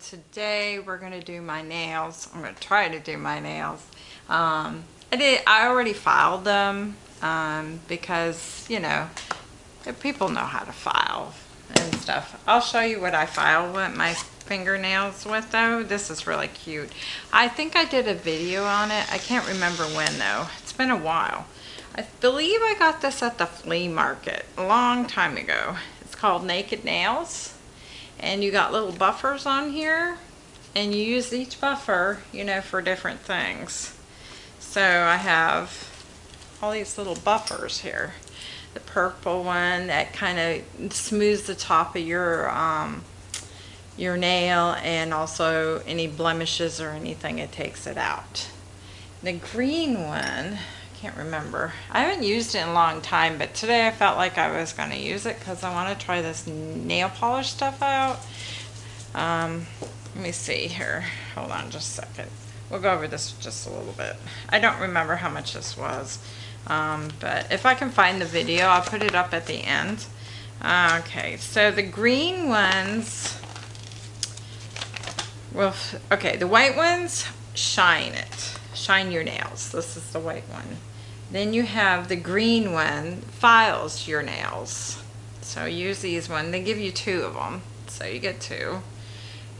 is Monkey 1000 and today we're going to do my nails. I'm to try to do my nails. Um, I did. I already filed them um, because, you know, people know how to file and stuff. I'll show you what I file with my fingernails with though. This is really cute. I think I did a video on it. I can't remember when though. It's been a while. I believe I got this at the flea market a long time ago. It's called Naked Nails and you got little buffers on here and you use each buffer you know for different things. So I have all these little buffers here. The purple one that kind of smooths the top of your um, your nail and also any blemishes or anything it takes it out. The green one can't remember. I haven't used it in a long time, but today I felt like I was going to use it because I want to try this nail polish stuff out. Um, let me see here. Hold on just a second. We'll go over this just a little bit. I don't remember how much this was, um, but if I can find the video, I'll put it up at the end. Okay, so the green ones, well, okay, the white ones, shine it. Shine your nails. This is the white one. Then you have the green one, files your nails. So use these one. They give you two of them. So you get two.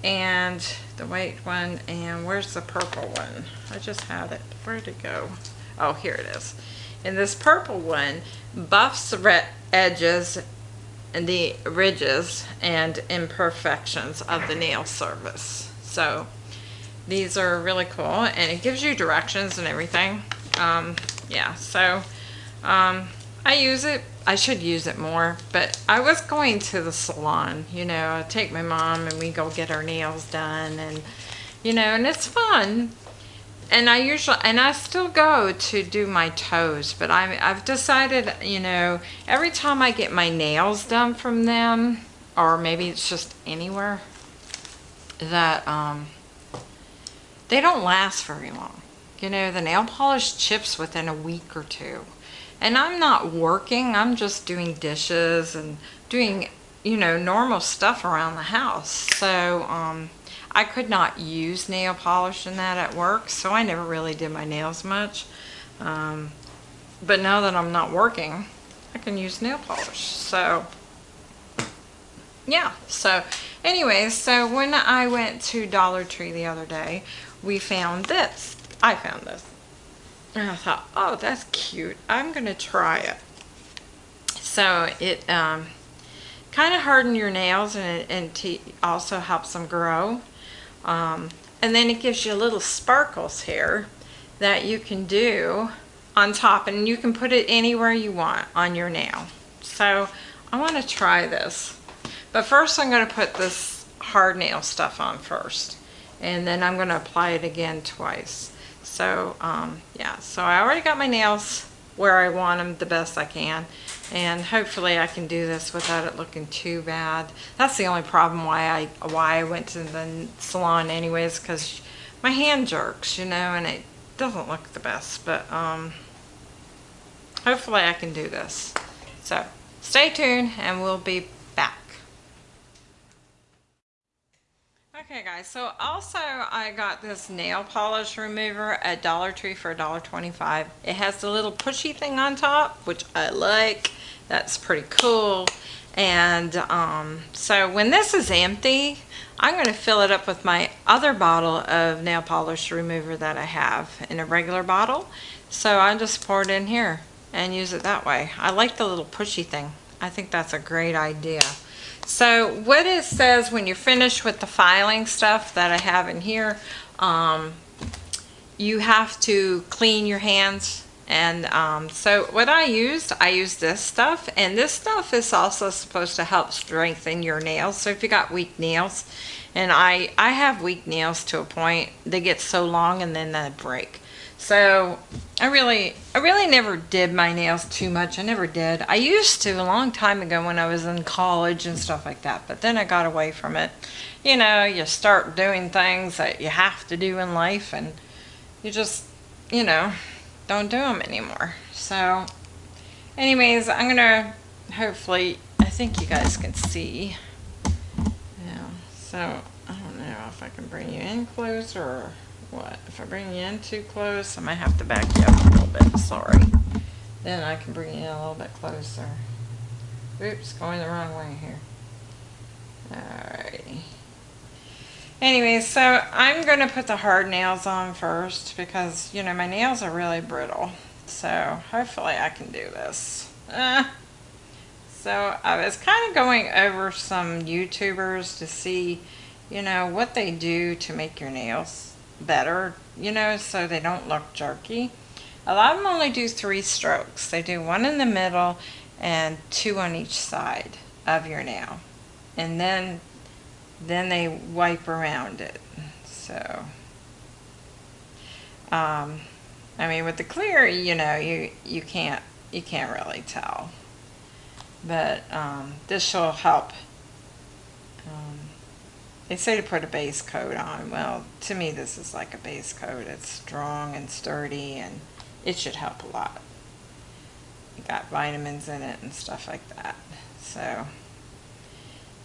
And the white one, and where's the purple one? I just had it. Where'd it go? Oh, here it is. And this purple one buffs the edges and the ridges and imperfections of the nail surface. So these are really cool and it gives you directions and everything. Um, yeah, so um, I use it. I should use it more, but I was going to the salon, you know, I take my mom and we go get our nails done and, you know, and it's fun. And I usually, and I still go to do my toes, but i I've decided, you know, every time I get my nails done from them, or maybe it's just anywhere, that um, they don't last very long. You know, the nail polish chips within a week or two. And I'm not working, I'm just doing dishes and doing, you know, normal stuff around the house. So, um, I could not use nail polish in that at work, so I never really did my nails much. Um, but now that I'm not working, I can use nail polish. So, yeah. So, anyways, so when I went to Dollar Tree the other day, we found this. I found this. And I thought, oh, that's cute. I'm going to try it. So it um, kind of harden your nails and it and also helps them grow. Um, and then it gives you little sparkles here that you can do on top and you can put it anywhere you want on your nail. So I want to try this. But first I'm going to put this hard nail stuff on first. And then I'm going to apply it again twice. So um, yeah, so I already got my nails where I want them the best I can. And hopefully I can do this without it looking too bad. That's the only problem why I why I went to the salon anyways, because my hand jerks, you know, and it doesn't look the best. But um, hopefully I can do this. So stay tuned and we'll be Okay guys, so also I got this nail polish remover at Dollar Tree for $1.25. It has the little pushy thing on top, which I like. That's pretty cool. And um, so when this is empty, I'm going to fill it up with my other bottle of nail polish remover that I have in a regular bottle. So I just pour it in here and use it that way. I like the little pushy thing. I think that's a great idea. So what it says when you're finished with the filing stuff that I have in here, um, you have to clean your hands. And um, so what I used, I used this stuff. And this stuff is also supposed to help strengthen your nails. So if you got weak nails, and I, I have weak nails to a point, they get so long and then they break. So I really, I really never did my nails too much. I never did. I used to a long time ago when I was in college and stuff like that. But then I got away from it. You know, you start doing things that you have to do in life and you just, you know, don't do them anymore. So anyways, I'm going to hopefully, I think you guys can see. Yeah. So, I don't know if I can bring you in closer or what. If I bring you in too close, I might have to back you up a little bit, sorry. Then I can bring you in a little bit closer. Oops, going the wrong way here. Alrighty. Anyway, so I'm going to put the hard nails on first because, you know, my nails are really brittle. So hopefully I can do this. Uh, so I was kind of going over some YouTubers to see, you know, what they do to make your nails better, you know, so they don't look jerky. A lot of them only do three strokes. They do one in the middle and two on each side of your nail. And then then they wipe around it. So um, I mean with the clear, you know, you you can't you can't really tell. But um, this will help. They say to put a base coat on. Well, to me this is like a base coat. It's strong and sturdy and it should help a lot. It got vitamins in it and stuff like that. So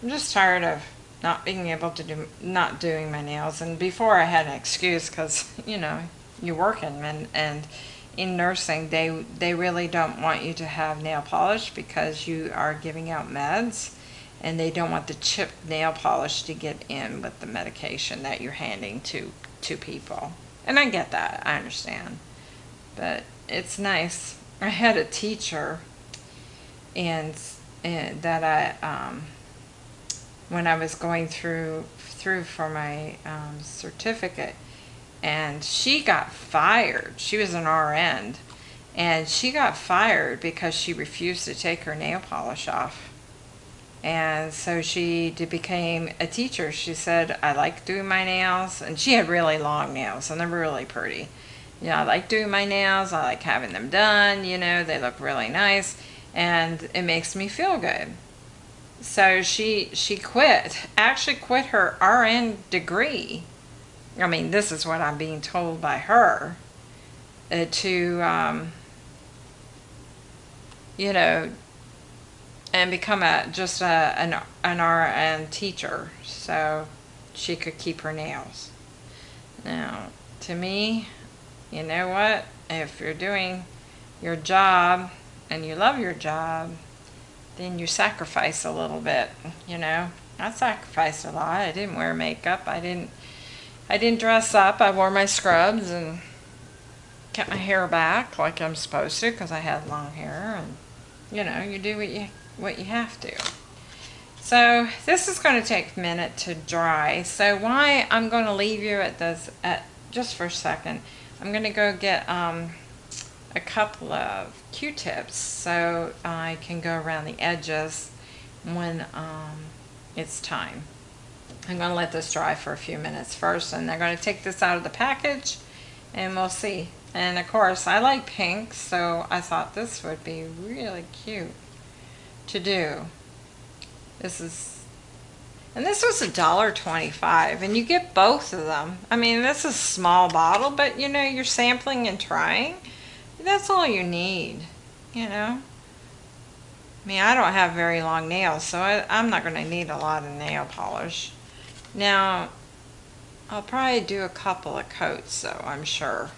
I'm just tired of not being able to do, not doing my nails. And before I had an excuse because, you know, you're working and, and in nursing, they, they really don't want you to have nail polish because you are giving out meds and they don't want the chipped nail polish to get in with the medication that you're handing to, to people. And I get that, I understand. But it's nice. I had a teacher and, and that I, um, when I was going through through for my um, certificate, and she got fired. She was an RN, and she got fired because she refused to take her nail polish off. And so she became a teacher. She said, I like doing my nails. And she had really long nails, and they're really pretty. You know, I like doing my nails. I like having them done. You know, they look really nice. And it makes me feel good so she she quit actually quit her RN degree I mean this is what I'm being told by her uh, to um, you know and become a just a, an, an RN teacher so she could keep her nails now to me you know what if you're doing your job and you love your job then you sacrifice a little bit, you know. I sacrificed a lot. I didn't wear makeup. I didn't I didn't dress up. I wore my scrubs and kept my hair back like I'm supposed to because I had long hair and you know, you do what you what you have to. So this is going to take a minute to dry. So why I'm going to leave you at this at just for a second. I'm going to go get um, a couple of Q-tips so I can go around the edges when um, it's time. I'm going to let this dry for a few minutes first and I'm going to take this out of the package and we'll see. And of course I like pink so I thought this would be really cute to do. This is and this was a dollar twenty-five, and you get both of them. I mean, this is a small bottle, but you know, you're sampling and trying that's all you need, you know. I mean, I don't have very long nails, so I, I'm not going to need a lot of nail polish. Now, I'll probably do a couple of coats, though, I'm sure.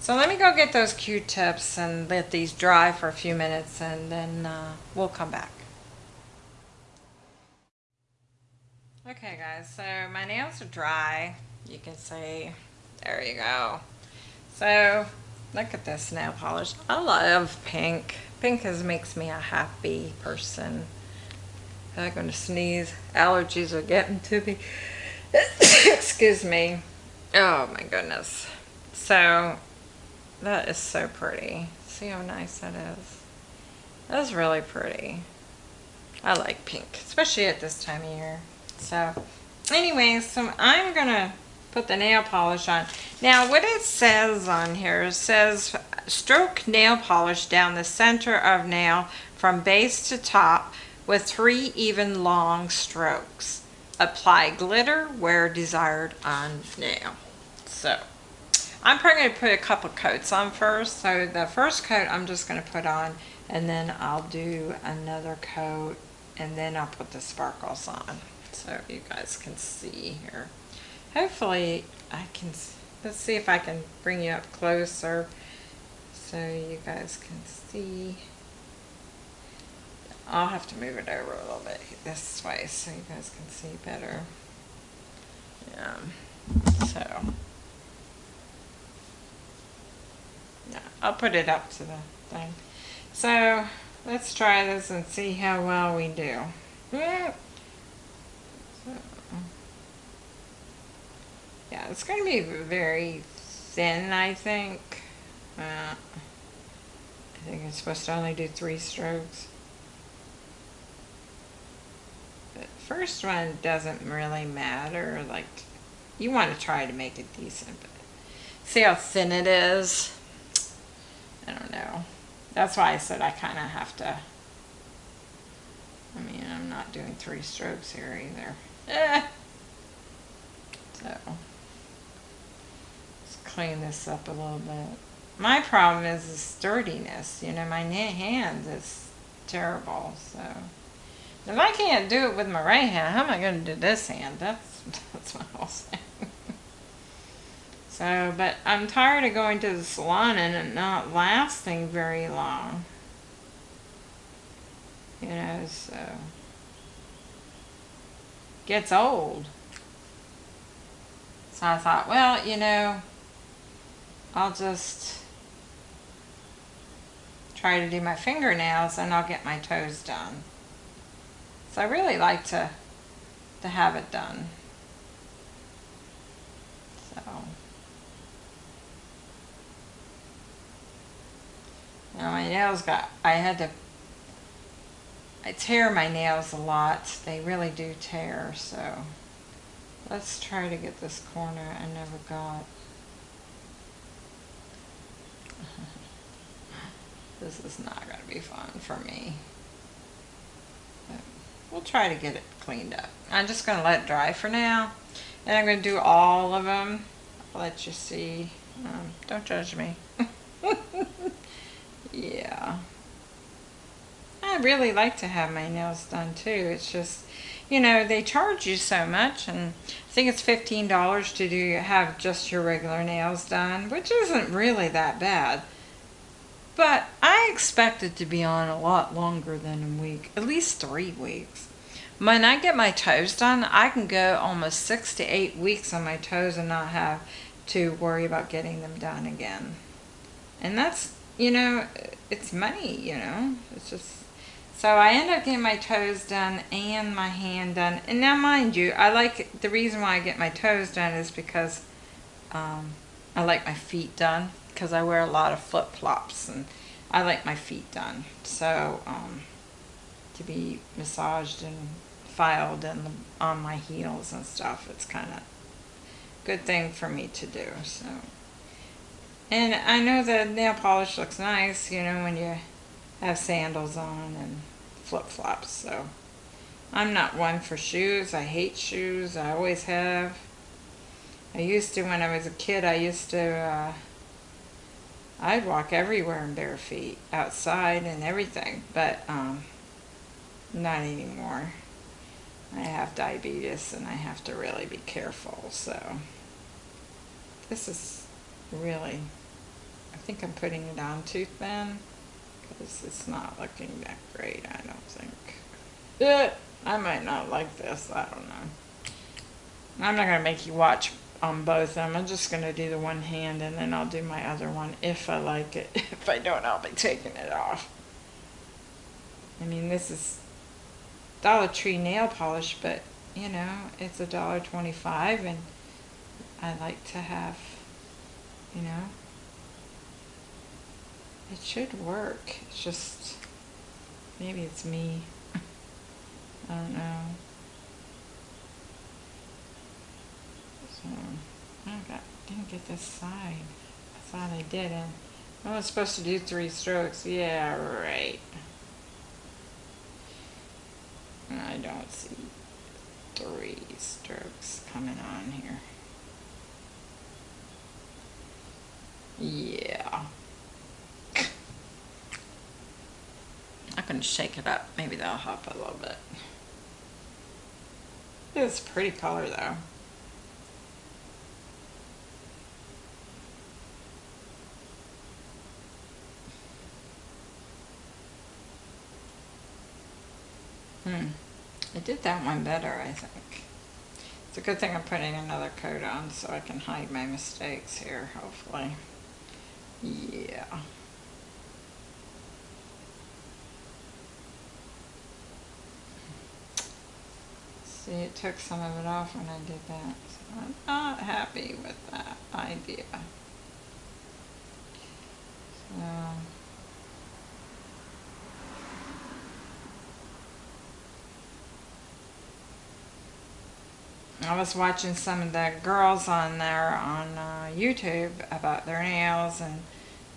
So let me go get those Q-tips and let these dry for a few minutes, and then uh, we'll come back. Okay, guys, so my nails are dry. You can see, there you go. So Look at this nail polish. I love pink. Pink is, makes me a happy person. I'm going to sneeze. Allergies are getting to me. Excuse me. Oh my goodness. So, that is so pretty. See how nice that is? That is really pretty. I like pink, especially at this time of year. So, anyways, so I'm going to put the nail polish on. Now what it says on here, it says stroke nail polish down the center of nail from base to top with three even long strokes. Apply glitter where desired on nail. So I'm probably going to put a couple coats on first. So the first coat I'm just going to put on and then I'll do another coat and then I'll put the sparkles on. so you guys can see here. Hopefully I can, let's see if I can bring you up closer so you guys can see. I'll have to move it over a little bit this way so you guys can see better. Yeah, so. Yeah, I'll put it up to the thing. So let's try this and see how well we do. Yeah, it's going to be very thin, I think. Uh, I think it's supposed to only do three strokes. The first one doesn't really matter. Like, you want to try to make it decent, but see how thin it is. I don't know. That's why I said I kind of have to. I mean, I'm not doing three strokes here either. Eh. So, let's clean this up a little bit. My problem is the sturdiness. You know, my hand is terrible. So, if I can't do it with my right hand, how am I going to do this hand? That's that's what I'll say. So, but I'm tired of going to the salon and it not lasting very long. You know, so gets old. So I thought, well, you know, I'll just try to do my fingernails and I'll get my toes done. So I really like to to have it done. So Now my nails got, I had to, I tear my nails a lot. They really do tear, so let's try to get this corner I never got. this is not going to be fun for me. But we'll try to get it cleaned up. I'm just going to let it dry for now. And I'm going to do all of them. I'll let you see. Um, don't judge me. Yeah. I really like to have my nails done too. It's just, you know, they charge you so much and I think it's $15 to do have just your regular nails done, which isn't really that bad. But I expect it to be on a lot longer than a week, at least three weeks. When I get my toes done, I can go almost six to eight weeks on my toes and not have to worry about getting them done again. And that's you know, it's money, you know. It's just so I end up getting my toes done and my hand done. And now mind you, I like the reason why I get my toes done is because um, I like my feet done because I wear a lot of flip-flops and I like my feet done. So um, to be massaged and filed and on my heels and stuff, it's kind of good thing for me to do. So. And I know the nail polish looks nice, you know, when you have sandals on and flip-flops. So I'm not one for shoes. I hate shoes. I always have. I used to, when I was a kid, I used to, uh, I'd walk everywhere in bare feet, outside and everything, but um, not anymore. I have diabetes and I have to really be careful, so this is really think I'm putting it on too thin because it's not looking that great, I don't think. Eh, I might not like this, I don't know. I'm not going to make you watch on both of them. I'm just going to do the one hand and then I'll do my other one if I like it. if I don't, I'll be taking it off. I mean, this is Dollar Tree nail polish, but, you know, it's a dollar twenty-five and I like to have, you know, it should work. It's just, maybe it's me. I don't know. So, I got, didn't get this side. I thought I did. I was supposed to do three strokes. Yeah, right. I don't see three strokes coming on here. Yeah. Can shake it up. Maybe that'll help a little bit. this pretty color though. Hmm. I did that one better, I think. It's a good thing I'm putting another coat on so I can hide my mistakes here, hopefully. Yeah. See, it took some of it off when I did that. So I'm not happy with that idea. So... I was watching some of the girls on there on uh, YouTube about their nails and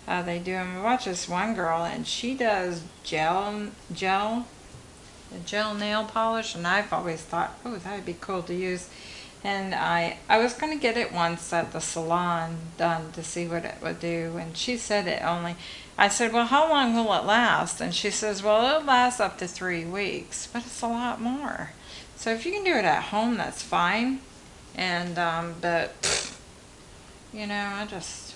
how they do them. I watched this one girl and she does gel, gel, gel nail polish and I've always thought, oh, that would be cool to use. And I, I was going to get it once at the salon done to see what it would do. And she said it only, I said, well, how long will it last? And she says, well, it'll last up to three weeks, but it's a lot more. So if you can do it at home, that's fine. And, um, but, you know, I just,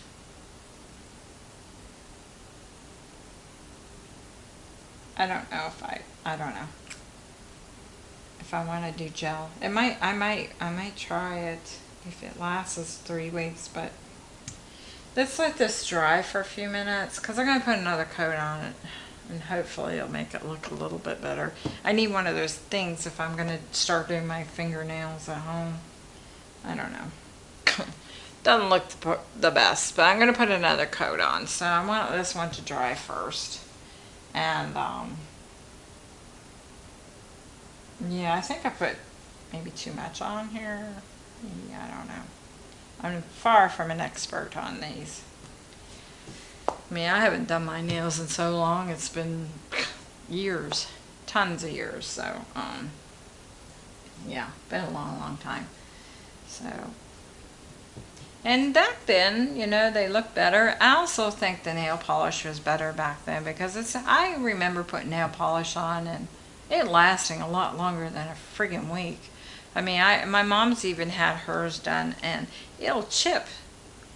I don't know if I, I don't know. If I want to do gel. It might, I might, I might try it if it lasts three weeks, but let's let this dry for a few minutes because I'm going to put another coat on it and hopefully it'll make it look a little bit better. I need one of those things if I'm going to start doing my fingernails at home. I don't know. Doesn't look the best, but I'm going to put another coat on. So I want this one to dry first. And, um, yeah, I think I put maybe too much on here. Maybe, I don't know. I'm far from an expert on these. I mean, I haven't done my nails in so long. It's been years, tons of years. So, um, yeah, been a long, long time. So, and back then, you know, they looked better. I also think the nail polish was better back then because it's, I remember putting nail polish on and it lasting a lot longer than a friggin' week. I mean, I, my mom's even had hers done and it'll chip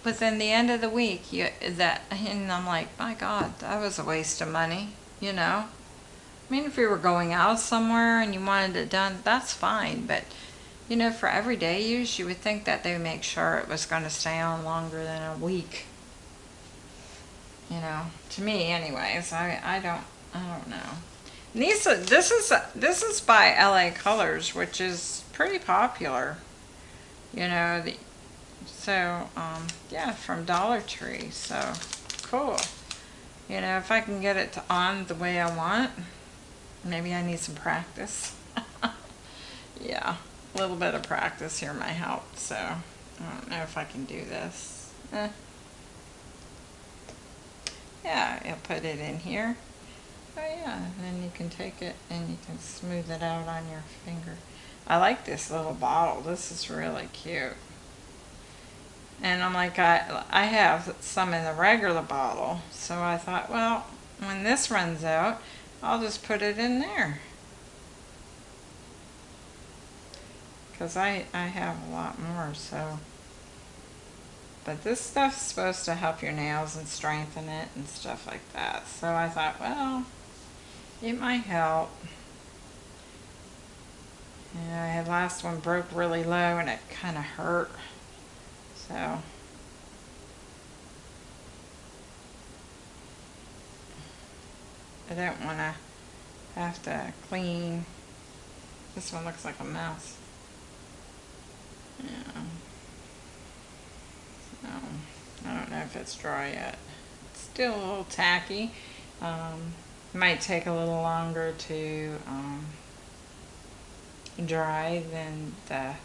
within the end of the week, you, that, and I'm like, my God, that was a waste of money, you know? I mean, if you were going out somewhere and you wanted it done, that's fine, but, you know, for everyday use, you would think that they would make sure it was going to stay on longer than a week. You know, to me anyways, I, I don't, I don't know. These, this is, this is by LA Colors, which is pretty popular. You know, the, so, um, yeah, from Dollar Tree. So, cool. You know, if I can get it on the way I want, maybe I need some practice. yeah, a little bit of practice here might help. So, I don't know if I can do this. Eh. Yeah, I'll put it in here. Oh yeah, and then you can take it and you can smooth it out on your finger. I like this little bottle. This is really cute. And I'm like, I, I have some in the regular bottle. So I thought, well, when this runs out, I'll just put it in there. Because I, I have a lot more, so. But this stuff's supposed to help your nails and strengthen it and stuff like that. So I thought, well, it might help. Yeah, the last one broke really low and it kind of hurt. So I don't want to have to clean. This one looks like a mess. Yeah. So, I don't know if it's dry yet. It's still a little tacky. Um, might take a little longer to um, dry than the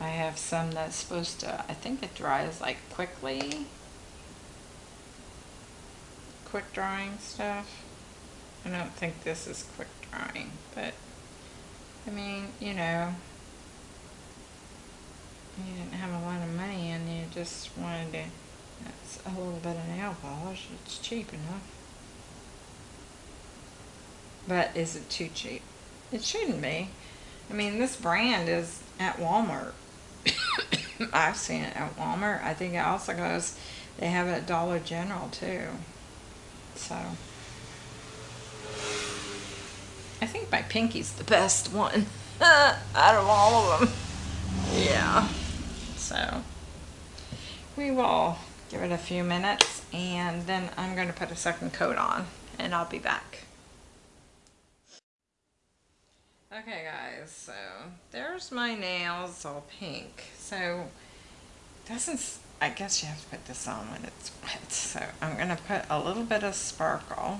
I have some that's supposed to, I think it dries like quickly. Quick drying stuff. I don't think this is quick drying, but I mean, you know, you didn't have a lot of money and you just wanted to, that's a little bit of nail polish. It's cheap enough. But is it too cheap? It shouldn't be. I mean, this brand is at Walmart. I've seen it at Walmart. I think it also goes, they have it at Dollar General too. So, I think my pinky's the best one out of all of them. Yeah. So, we will give it a few minutes and then I'm going to put a second coat on and I'll be back. Okay guys, so there's my nails all pink. So doesn't, I guess you have to put this on when it's wet. So I'm to put a little bit of sparkle.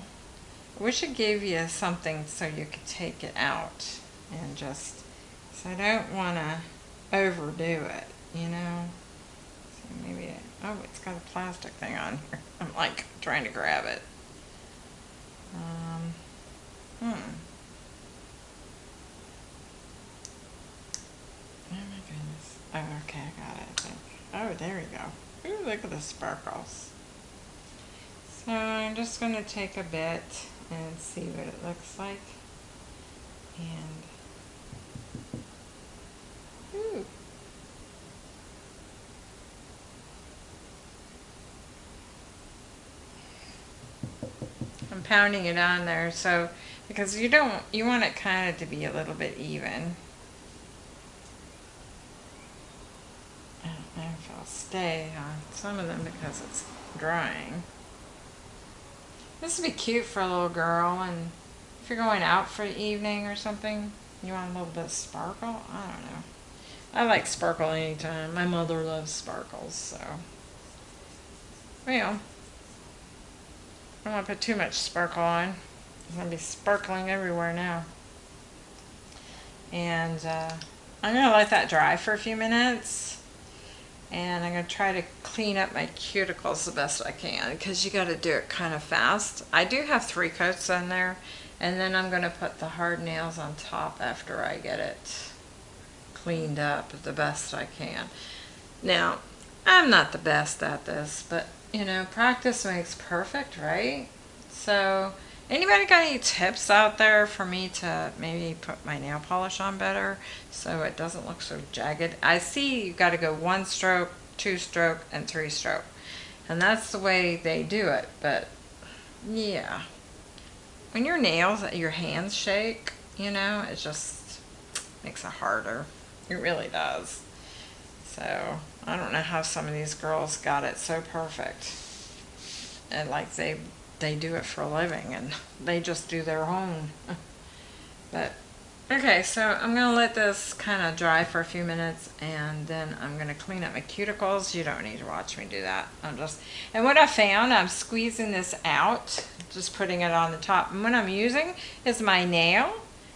I wish it gave you something so you could take it out and just, so I don't want to overdo it, you know. So maybe, oh, it's got a plastic thing on here. I'm like trying to grab it. Um, hmm. Oh okay, I got it. Oh, there we go. Ooh, look at the sparkles. So I'm just going to take a bit and see what it looks like. And, ooh. I'm pounding it on there so because you don't you want it kind of to be a little bit even I don't know if I'll stay on some of them because it's drying this would be cute for a little girl and if you're going out for the evening or something you want a little bit of sparkle I don't know I like sparkle anytime my mother loves sparkles so well I don't want to put too much sparkle on. It's going to be sparkling everywhere now. And uh, I'm going to let that dry for a few minutes. And I'm going to try to clean up my cuticles the best I can because you got to do it kind of fast. I do have three coats on there. And then I'm going to put the hard nails on top after I get it cleaned up the best I can. Now, I'm not the best at this, but you know, practice makes perfect, right? So, anybody got any tips out there for me to maybe put my nail polish on better so it doesn't look so jagged? I see you got to go one stroke, two stroke, and three stroke. And that's the way they do it, but yeah. When your nails, your hands shake, you know, it just makes it harder. It really does. So I don't know how some of these girls got it so perfect. And like they they do it for a living and they just do their own. but okay, so I'm going to let this kind of dry for a few minutes and then I'm going to clean up my cuticles. You don't need to watch me do that. I'm just And what I found, I'm squeezing this out, just putting it on the top. And what I'm using is my nail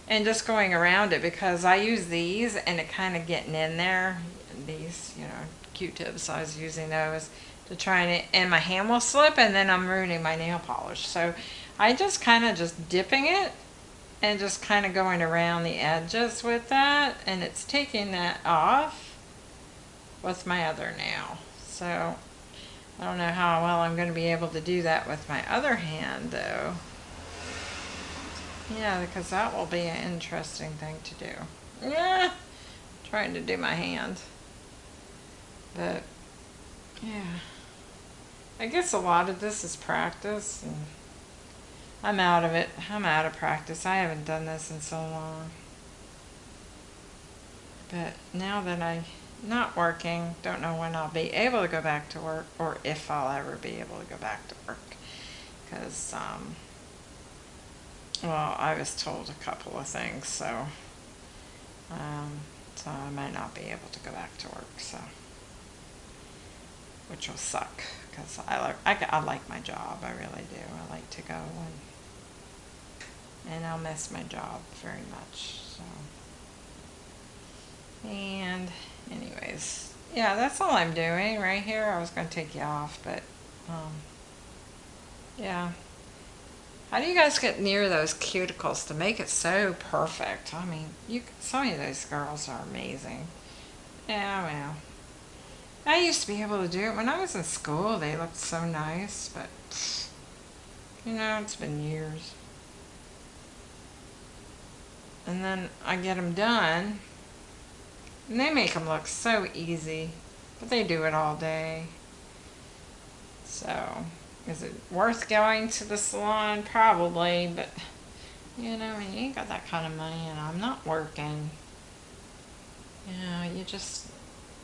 and just going around it because I use these and it kind of getting in there these, you know, Q-tips. I was using those to try and, and my hand will slip and then I'm ruining my nail polish. So I just kind of just dipping it and just kind of going around the edges with that and it's taking that off with my other nail. So I don't know how well I'm going to be able to do that with my other hand though. Yeah, because that will be an interesting thing to do. Yeah, trying to do my hand. But, yeah. I guess a lot of this is practice. I'm out of it. I'm out of practice. I haven't done this in so long. But now that I'm not working, don't know when I'll be able to go back to work or if I'll ever be able to go back to work. Because, um, well, I was told a couple of things, so, um, so I might not be able to go back to work, so which will suck because I like I, I like my job. I really do. I like to go and and I'll miss my job very much. So and anyways, yeah, that's all I'm doing right here. I was going to take you off, but um, yeah. How do you guys get near those cuticles to make it so perfect? I mean, you some of those girls are amazing. Yeah, well. I used to be able to do it when I was in school. They looked so nice, but you know, it's been years. and then I get them done. And they make them look so easy, but they do it all day. So, is it worth going to the salon? Probably, but you know, you ain't got that kind of money and I'm not working. You know, you just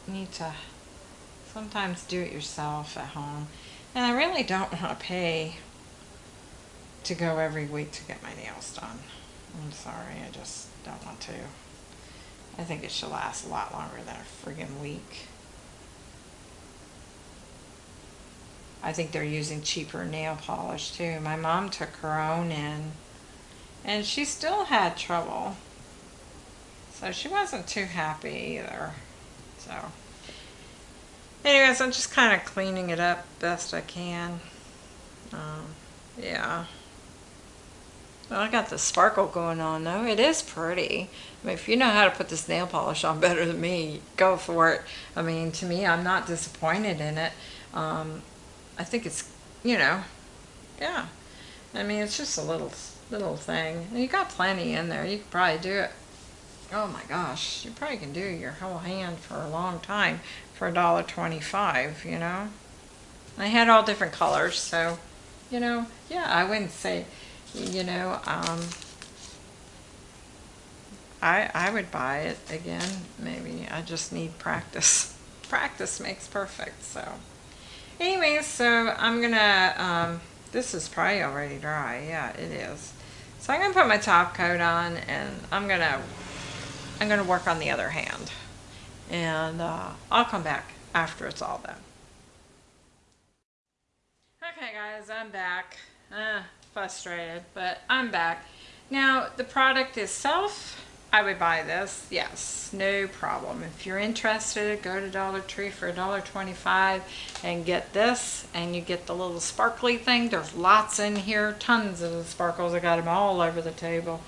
need to sometimes do it yourself at home. And I really don't want to pay to go every week to get my nails done. I'm sorry, I just don't want to. I think it should last a lot longer than a friggin' week. I think they're using cheaper nail polish too. My mom took her own in and she still had trouble. So she wasn't too happy either. So anyways, I'm just kind of cleaning it up best I can. Um, yeah. Well, I got the sparkle going on though. It is pretty. I mean, if you know how to put this nail polish on better than me, go for it. I mean, to me, I'm not disappointed in it. Um, I think it's, you know, yeah. I mean, it's just a little, little thing. You got plenty in there. You could probably do it. Oh my gosh, you probably can do your whole hand for a long time for a dollar twenty-five. You know. I had all different colors, so, you know, yeah, I wouldn't say, you know, um, I I would buy it again. Maybe I just need practice. Practice makes perfect. So. Anyways, so I'm gonna, um, this is probably already dry. Yeah, it is. So I'm gonna put my top coat on and I'm gonna, I'm gonna work on the other hand. And uh, I'll come back after it's all done. Okay guys, I'm back. Uh, frustrated, but I'm back. Now, the product itself, I would buy this, yes, no problem. If you're interested, go to Dollar Tree for $1.25 and get this, and you get the little sparkly thing. There's lots in here, tons of sparkles. I got them all over the table.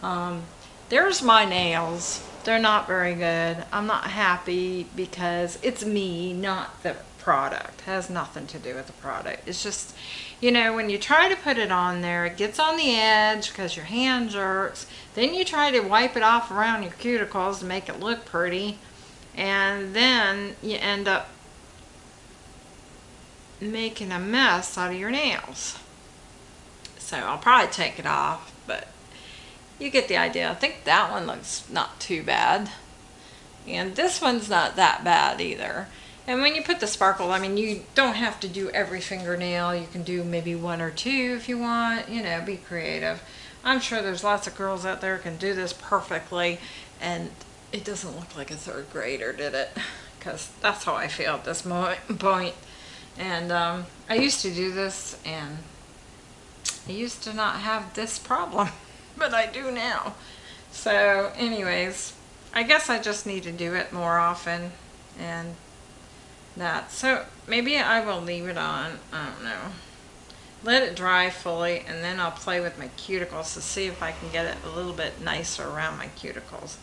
Um, there's my nails. They're not very good. I'm not happy because it's me, not the product. It has nothing to do with the product. It's just, you know, when you try to put it on there, it gets on the edge because your hand jerks. Then you try to wipe it off around your cuticles to make it look pretty. And then you end up making a mess out of your nails. So I'll probably take it off, but you get the idea. I think that one looks not too bad. And this one's not that bad either. And when you put the sparkle, I mean, you don't have to do every fingernail. You can do maybe one or two if you want, you know, be creative. I'm sure there's lots of girls out there can do this perfectly and it doesn't look like a third grader did it because that's how I feel at this point. And um, I used to do this and I used to not have this problem, but I do now. So anyways, I guess I just need to do it more often and that. So maybe I will leave it on. I don't know. Let it dry fully and then I'll play with my cuticles to see if I can get it a little bit nicer around my cuticles.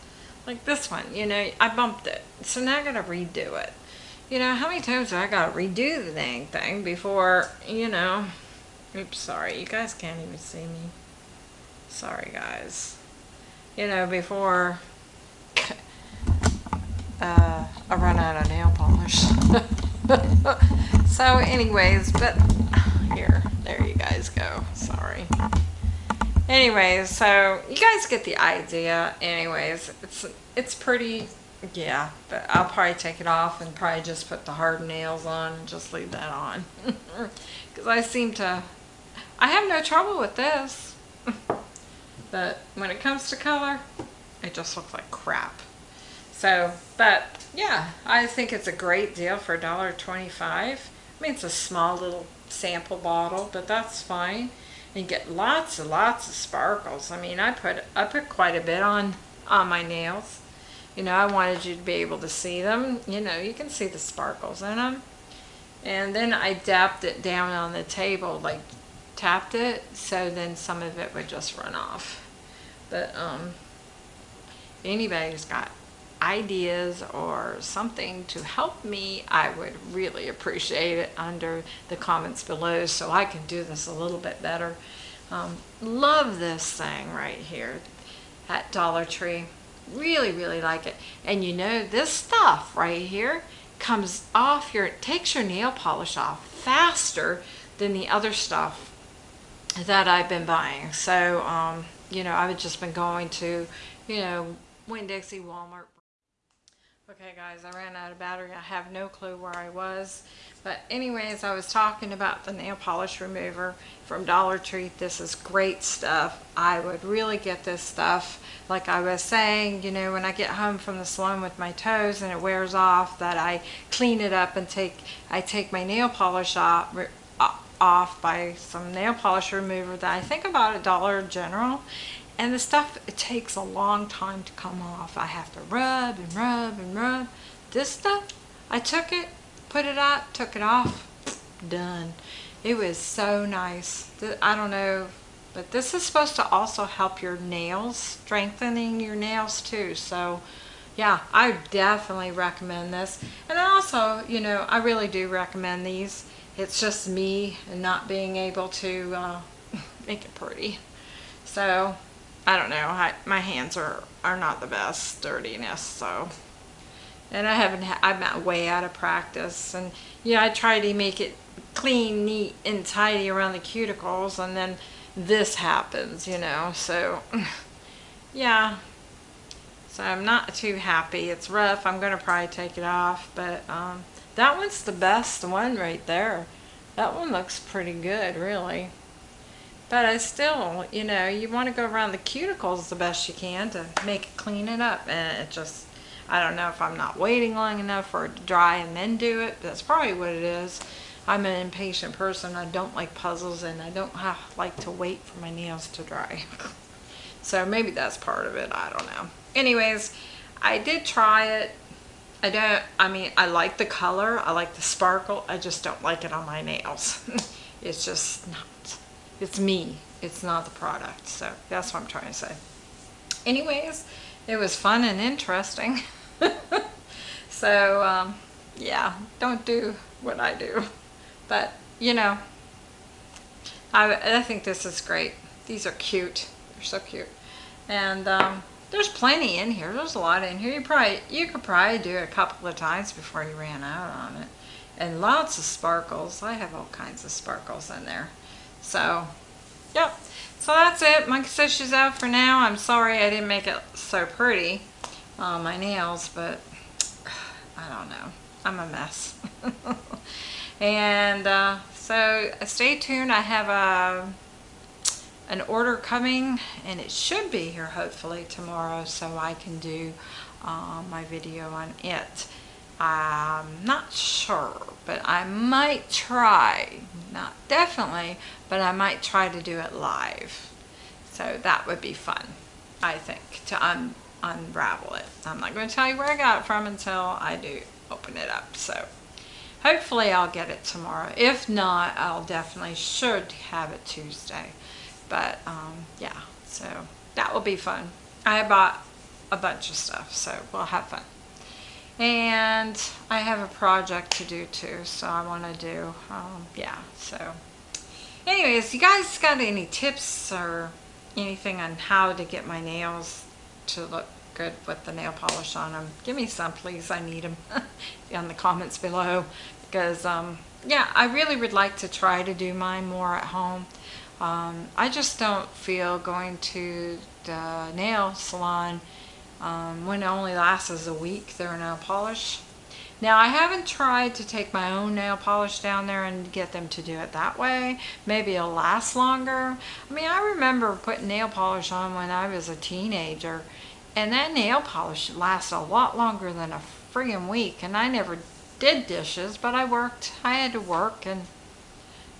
Like this one, you know, I bumped it. So now I gotta redo it. You know, how many times do I gotta redo the dang thing before, you know, oops, sorry, you guys can't even see me. Sorry guys. You know, before uh, I run out of nail polish. so anyways, but here, there you guys go. Sorry. Anyways, so you guys get the idea. Anyways, it's it's pretty, yeah, but I'll probably take it off and probably just put the hard nails on and just leave that on. Because I seem to, I have no trouble with this. But when it comes to color, it just looks like crap. So, but yeah, I think it's a great deal for $1.25. I mean, it's a small little sample bottle, but that's fine. And you get lots and lots of sparkles. I mean, I put I put quite a bit on on my nails. You know, I wanted you to be able to see them. You know, you can see the sparkles in them. And then I dapped it down on the table, like tapped it, so then some of it would just run off. But um, anybody's got ideas or something to help me, I would really appreciate it under the comments below so I can do this a little bit better. Um, love this thing right here. at Dollar Tree. Really, really like it. And you know, this stuff right here comes off your, takes your nail polish off faster than the other stuff that I've been buying. So, um, you know, I've just been going to, you know, Winn-Dixie, Walmart. Okay guys, I ran out of battery. I have no clue where I was. But anyways, I was talking about the nail polish remover from Dollar Tree. This is great stuff. I would really get this stuff. Like I was saying, you know, when I get home from the salon with my toes and it wears off, that I clean it up and take, I take my nail polish off, off by some nail polish remover that I think about a Dollar General and the stuff, it takes a long time to come off. I have to rub and rub and rub. This stuff, I took it, put it out, took it off, done. It was so nice. I don't know, but this is supposed to also help your nails, strengthening your nails too. So yeah, I definitely recommend this. And also, you know, I really do recommend these. It's just me and not being able to uh, make it pretty. So I don't know. I, my hands are, are not the best dirtiness, so. And I haven't, I'm way out of practice. And yeah, I try to make it clean, neat, and tidy around the cuticles, and then this happens, you know. So, yeah. So I'm not too happy. It's rough. I'm going to probably take it off, but um, that one's the best one right there. That one looks pretty good, really. But I still, you know, you want to go around the cuticles the best you can to make it clean it up. And it just, I don't know if I'm not waiting long enough for it to dry and then do it. That's probably what it is. I'm an impatient person. I don't like puzzles and I don't like to wait for my nails to dry. so maybe that's part of it. I don't know. Anyways, I did try it. I don't, I mean, I like the color. I like the sparkle. I just don't like it on my nails. it's just not it's me. It's not the product. So that's what I'm trying to say. Anyways, it was fun and interesting. so, um, yeah, don't do what I do. But, you know, I, I think this is great. These are cute. They're so cute. And um, there's plenty in here. There's a lot in here. You probably you could probably do it a couple of times before you ran out on it. And lots of sparkles. I have all kinds of sparkles in there. So, yep. So that's it. Monkey says she's out for now. I'm sorry I didn't make it so pretty on my nails, but I don't know. I'm a mess. and uh, so stay tuned. I have a an order coming and it should be here hopefully tomorrow so I can do uh, my video on it. I'm not sure, but I might try, not definitely, but I might try to do it live. So that would be fun, I think, to un unravel it. I'm not going to tell you where I got it from until I do open it up. So hopefully I'll get it tomorrow. If not, I'll definitely should have it Tuesday. But um, yeah, so that will be fun. I bought a bunch of stuff, so we'll have fun. And I have a project to do too so I want to do um, yeah so. Anyways you guys got any tips or anything on how to get my nails to look good with the nail polish on them give me some please. I need them in the comments below. Because um, yeah I really would like to try to do mine more at home um, I just don't feel going to the nail salon um, when it only lasts as a week, their nail polish. Now, I haven't tried to take my own nail polish down there and get them to do it that way. Maybe it'll last longer. I mean, I remember putting nail polish on when I was a teenager, and that nail polish lasts a lot longer than a friggin' week, and I never did dishes, but I worked. I had to work, and,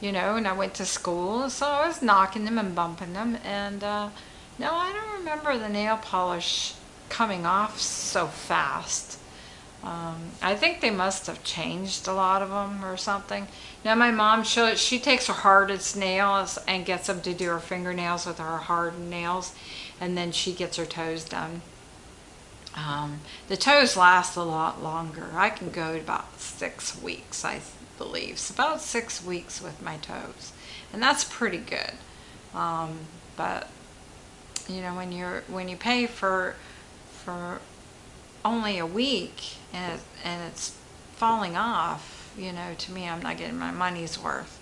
you know, and I went to school, so I was knocking them and bumping them, and, uh, no, I don't remember the nail polish coming off so fast. Um, I think they must have changed a lot of them or something. Now my mom, she, she takes her hardest nails and gets them to do her fingernails with her hardened nails and then she gets her toes done. Um, the toes last a lot longer. I can go about six weeks, I believe. So about six weeks with my toes. And that's pretty good. Um, but you know, when you're when you pay for for only a week and it, and it's falling off, you know, to me, I'm not getting my money's worth.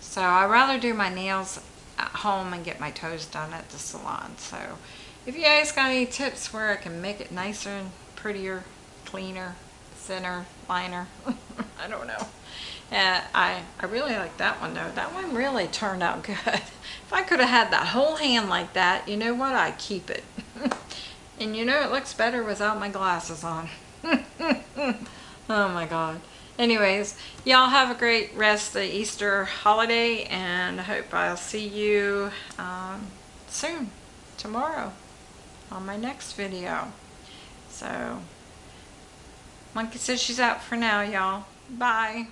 So I rather do my nails at home and get my toes done at the salon. So if you guys got any tips where I can make it nicer and prettier, cleaner, thinner, liner, I don't know. And I, I really like that one though. That one really turned out good. if I could have had that whole hand like that, you know what? I'd keep it. and you know it looks better without my glasses on. oh my God. Anyways, y'all have a great rest of the Easter holiday and I hope I'll see you um, soon, tomorrow, on my next video. So, Monkey says she's out for now, y'all. Bye.